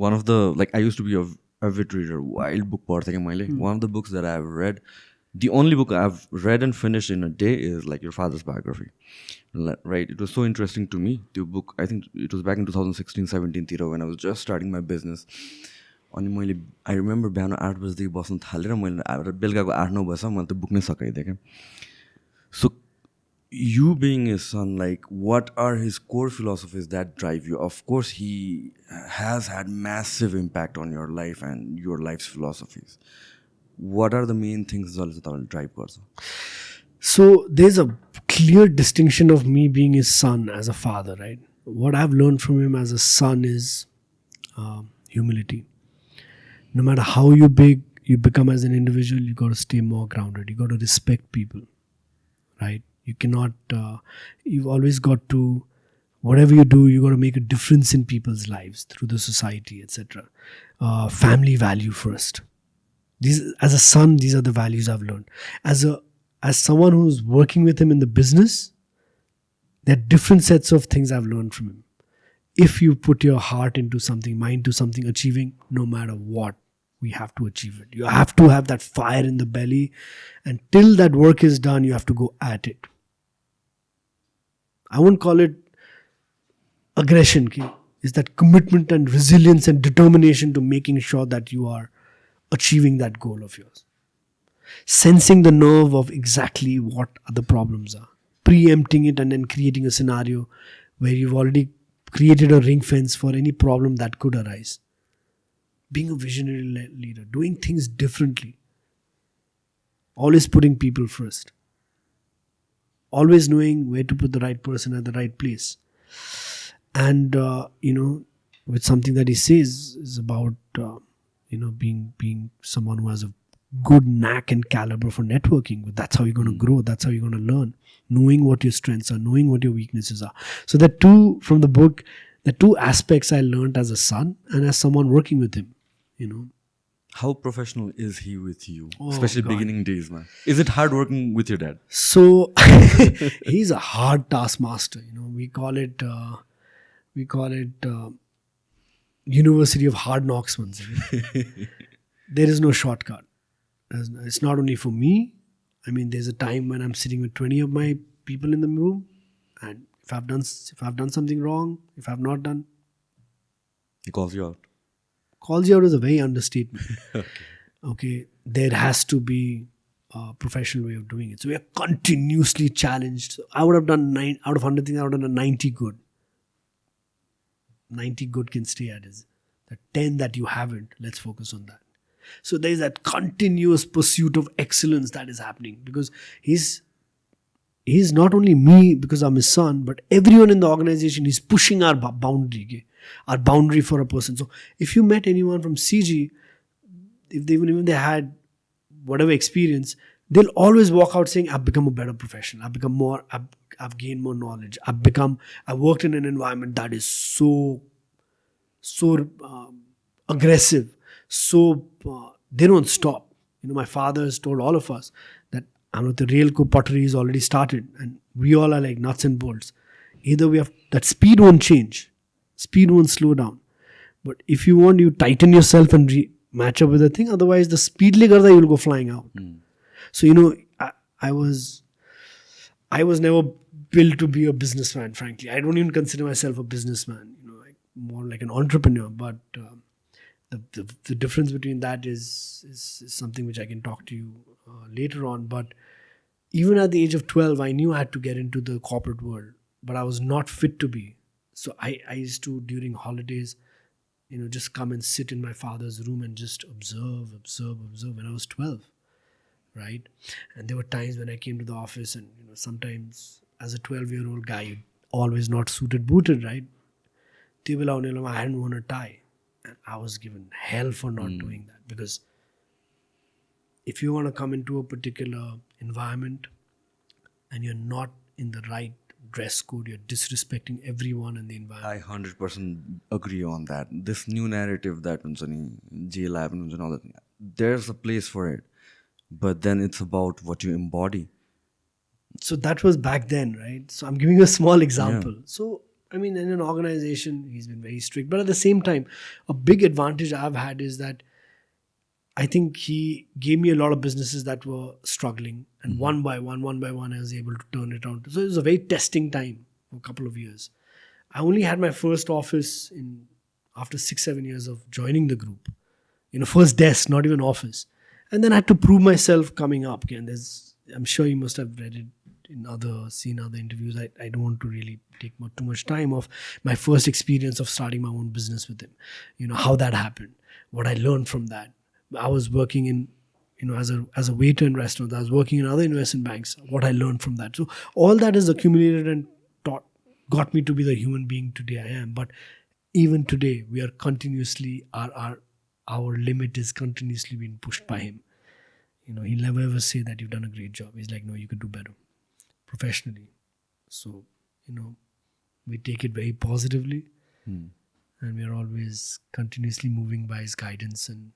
One of the like I use to be avid reader wild book पढ्थेँ कि मैले one of the books that I have read the only book I have read and finish in a day is like your father's biography right it was so interesting to me त्यो book I think it was back in two thousand sixteen सेभेन्टिनतिर when I was just starting my business अनि मैले I remember बिहान आठ बजीदेखि बस्नु थालेर मैले बेलुकाको आठ नौ बजीसम्म मैले त्यो बुक नै सकाइदिएँ क्या। सो you being his son, like what are his core philosophies that drive you? Of course, he has had massive impact on your life and your life's philosophies. What are the main things Zalzatal drive person? So there's a clear distinction of me being his son as a father, right? What I've learned from him as a son is uh, humility. No matter how you big you become as an individual, you got to stay more grounded. You got to respect people, right? You cannot. Uh, you've always got to. Whatever you do, you got to make a difference in people's lives through the society, etc. Uh, family value first these as a son these are the values i've learned as a as someone who's working with him in the business there are different sets of things i've learned from him if you put your heart into something mind to something achieving no matter what we have to achieve it you have to have that fire in the belly and till that work is done you have to go at it i won't call it aggression ki is that commitment and resilience and determination to making sure that you are achieving that goal of yours. Sensing the nerve of exactly what the problems are, preempting it, and then creating a scenario where you've already created a ring fence for any problem that could arise. Being a visionary leader, doing things differently, always putting people first, always knowing where to put the right person at the right place. And, uh, you know, with something that he says is about. Uh, you know being being someone who has a good knack and caliber for networking that's how you're going to grow that's how you're going to learn knowing what your strengths are knowing what your weaknesses are so the two from the book the two aspects i learned as a son and as someone working with him you know how professional is he with you? Oh, especially God. beginning days man. Is it hard working with your dad? So he's a hard taskmaster you know. We call it uh, we call it uh, university of hard knocks ones there is no shortcut. It's not only for me. I mean there's a time when i'm sitting with 20 of my people in the room and if i've done if i've done something wrong if i've not done he calls you out calls you out is a very understatement. Okay. There has to be a professional way of doing it. So we are continuously challenged. So i would have done nine out of 100 things i would have done a 90 good. 90 good can stay at is the 10 that you haven't. Let's focus on that. So there's that continuous pursuit of excellence that is happening because he's he's not only me because i'm his son but everyone in the organization is pushing our boundary our boundary for a person. So if you met anyone from cg if they even even they had whatever experience they'll always walk out saying i've become a better professional. I've become more i've, I've gained more knowledge. I've become i worked in an environment that is so so um, aggressive so uh, they don't stop. You know my father has told all of us that I know the co pottery is already started and we all are like nuts and bolts. Either we have that speed won't change. Speed won't slow down. But if you want you tighten yourself and re- match up with the thing. Otherwise the speedly garda you'll go flying out. So you know I, I was i was never built to be a businessman frankly. I don't even consider myself a businessman you know like more like an entrepreneur. But um, the, the, the difference between that is, is, is something which i can talk to you uh, later on. But even at the age of 12, I knew I had to get into the corporate world, but I was not fit to be. So I, I used to, during holidays, you know, just come and sit in my father's room and just observe, observe, observe. When I was 12, right? And there were times when I came to the office, and, you know, sometimes as a 12 year old guy, always not suited, booted, right? I hadn't worn a tie. And I was given hell for not mm. doing that because if you want to come into a particular environment and you're not in the right dress code, you're disrespecting everyone in the environment. I 100% agree on that. This new narrative that jail happens and all that, there's a place for it. But then it's about what you embody. So that was back then, right? So I'm giving you a small example. Yeah. So, I mean, in an organization, he's been very strict. But at the same time, a big advantage I've had is that I think he gave me a lot of businesses that were struggling, and mm-hmm. one by one, one by one, I was able to turn it around. So it was a very testing time for a couple of years. I only had my first office in after six, seven years of joining the group. You know, first desk, not even office, and then I had to prove myself coming up. And there's, I'm sure you must have read it in other seen other interviews. I, I don't want to really take mu- too much time of my first experience of starting my own business with him. You know how that happened, what I learned from that. I was working in you know as a as a waiter in restaurants. I was working in other investment banks. What I learned from that. So all that is accumulated and taught got me to be the human being today I am. But even today, we are continuously our our our limit is continuously being pushed by him. You know, he'll never ever say that you've done a great job. He's like, no, you could do better professionally. So, you know, we take it very positively hmm. and we are always continuously moving by his guidance and